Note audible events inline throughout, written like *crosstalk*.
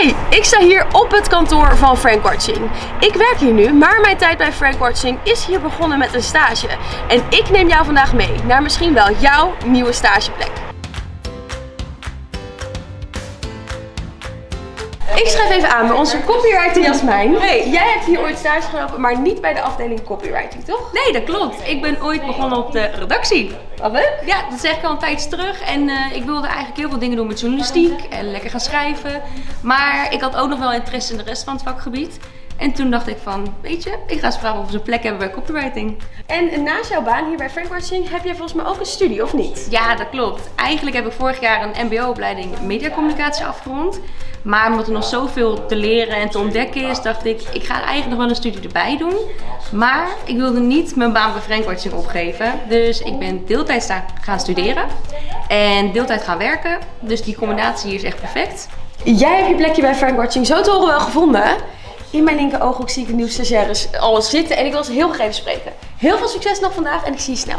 Hi, ik sta hier op het kantoor van Frank Watching. Ik werk hier nu, maar mijn tijd bij Frank Watching is hier begonnen met een stage. En ik neem jou vandaag mee naar misschien wel jouw nieuwe stageplek. Ik schrijf even aan bij onze copywriter Jasmijn. Hey, jij hebt hier ooit stage gelopen, maar niet bij de afdeling copywriting, toch? Nee, dat klopt. Ik ben ooit begonnen op de redactie. Wat leuk. Ja, dat zeg ik al een tijdje terug. En eh, ik wilde eigenlijk heel veel dingen doen met journalistiek en lekker gaan schrijven. Maar ik had ook nog wel interesse in de rest van het vakgebied. En toen dacht ik van, weet je, ik ga eens vragen of ze een plek hebben bij copywriting. En naast jouw baan hier bij Frank Watching heb jij volgens mij ook een studie, of niet? Ja, dat klopt. Eigenlijk heb ik vorig jaar een mbo-opleiding mediacommunicatie afgerond. Maar omdat er nog zoveel te leren en te ontdekken is, dacht ik, ik ga eigenlijk nog wel een studie erbij doen. Maar ik wilde niet mijn baan bij Frank Watching opgeven. Dus ik ben deeltijd gaan studeren en deeltijd gaan werken. Dus die combinatie hier is echt perfect. Jij hebt je plekje bij Frank Watching zo te horen wel gevonden. In mijn linker ooghoek zie ik een nieuw stagiaires al zitten en ik wil ze heel graag even spreken. Heel veel succes nog vandaag en ik zie je snel.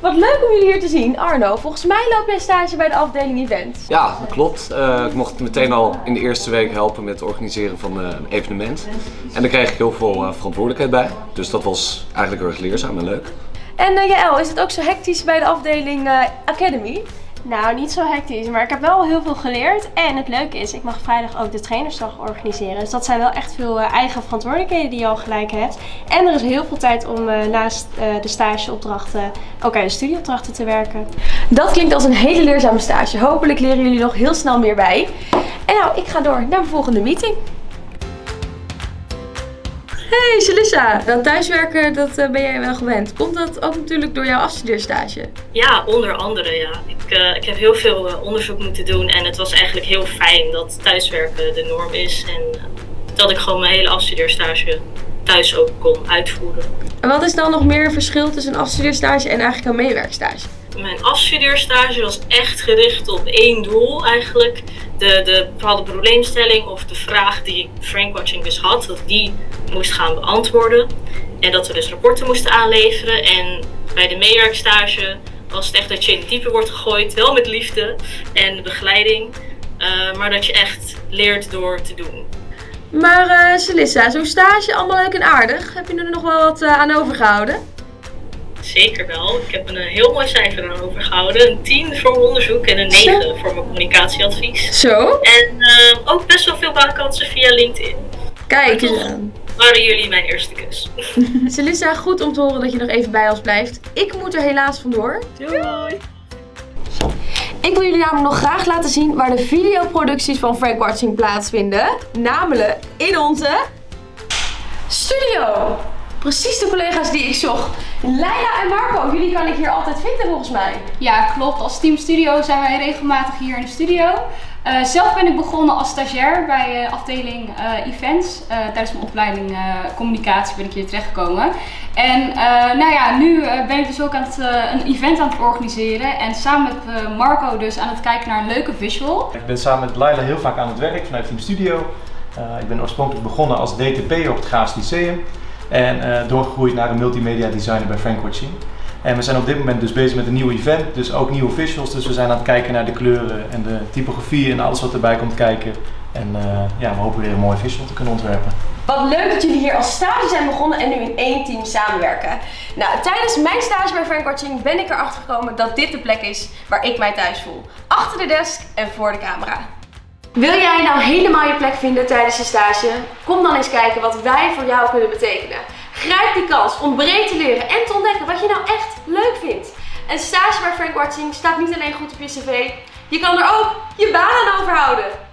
Wat leuk om jullie hier te zien. Arno, volgens mij loop jij stage bij de afdeling event. Ja, dat klopt. Uh, ik mocht meteen al in de eerste week helpen met het organiseren van een evenement. En daar kreeg ik heel veel uh, verantwoordelijkheid bij. Dus dat was eigenlijk heel erg leerzaam en leuk. En uh, Jaël, is het ook zo hectisch bij de afdeling Academy? Nou, niet zo hectisch, maar ik heb wel heel veel geleerd. En het leuke is, ik mag vrijdag ook de trainersdag organiseren. Dus dat zijn wel echt veel uh, eigen verantwoordelijkheden die je al gelijk hebt. En er is heel veel tijd om uh, naast uh, de stageopdrachten ook aan de studieopdrachten te werken. Dat klinkt als een hele leerzame stage. Hopelijk leren jullie nog heel snel meer bij. En nou, ik ga door naar mijn volgende meeting. Hey Celissa, dat thuiswerken dat uh, ben jij wel gewend. Komt dat ook natuurlijk door jouw afstudeerstage? Ja, onder andere ja. Ik, uh, ik heb heel veel uh, onderzoek moeten doen en het was eigenlijk heel fijn dat thuiswerken de norm is. En dat ik gewoon mijn hele afstudeerstage thuis ook kon uitvoeren. En wat is dan nog meer verschil tussen een afstudeerstage en eigenlijk een meewerkstage? Mijn afstudeerstage was echt gericht op één doel eigenlijk. De, de bepaalde probleemstelling of de vraag die Frankwatching dus had, dat die moest gaan beantwoorden. En dat we dus rapporten moesten aanleveren. En bij de meewerkstage was het echt dat je in het diepe wordt gegooid, wel met liefde en begeleiding. Uh, maar dat je echt leert door te doen. Maar uh, Celissa, zo'n stage allemaal leuk en aardig. Heb je er nog wel wat uh, aan overgehouden? Zeker wel. Ik heb een heel mooi cijfer aan overgehouden. Een 10 voor mijn onderzoek en een 9 Zo. voor mijn communicatieadvies. Zo? En uh, ook best wel veel baankansen via LinkedIn. Kijk eens aan. Waren jullie mijn eerste kus. *laughs* Celissa, goed om te horen dat je nog even bij ons blijft. Ik moet er helaas vandoor. Doei! Ik wil jullie namelijk nog graag laten zien waar de videoproducties van Frank Watching plaatsvinden. Namelijk in onze studio. Precies de collega's die ik zocht. Leila en Marco, jullie kan ik hier altijd vinden volgens mij. Ja, klopt. Als Team Studio zijn wij regelmatig hier in de studio. Uh, zelf ben ik begonnen als stagiair bij uh, afdeling uh, events. tijdens mijn opleiding communicatie ben ik hier terechtgekomen. En nou ja, nu ben ik dus ook aan het, een event aan het organiseren. En samen met Marco dus aan het kijken naar een leuke visual. Ik ben samen met Leila heel vaak aan het werk vanuit Team Studio. ik ben oorspronkelijk begonnen als DTP op het Graafs Lyceum. En doorgegroeid naar een multimedia designer bij Frank Watching. En we zijn op dit moment dus bezig met een nieuw event, dus ook nieuwe visuals. Dus we zijn aan het kijken naar de kleuren en de typografie en alles wat erbij komt kijken. En uh, ja, we hopen weer een mooi visual te kunnen ontwerpen. Wat leuk dat jullie hier als stage zijn begonnen en nu in één team samenwerken. Nou, tijdens mijn stage bij Frank Watching ben ik erachter gekomen dat dit de plek is waar ik mij thuis voel. Achter de desk en voor de camera. Wil jij nou helemaal je plek vinden tijdens je stage? Kom dan eens kijken wat wij voor jou kunnen betekenen. Grijp die kans om breed te leren en te ontdekken wat je nou echt leuk vindt. Een stage bij Frank Watching staat niet alleen goed op je cv, je kan er ook je baan aan overhouden.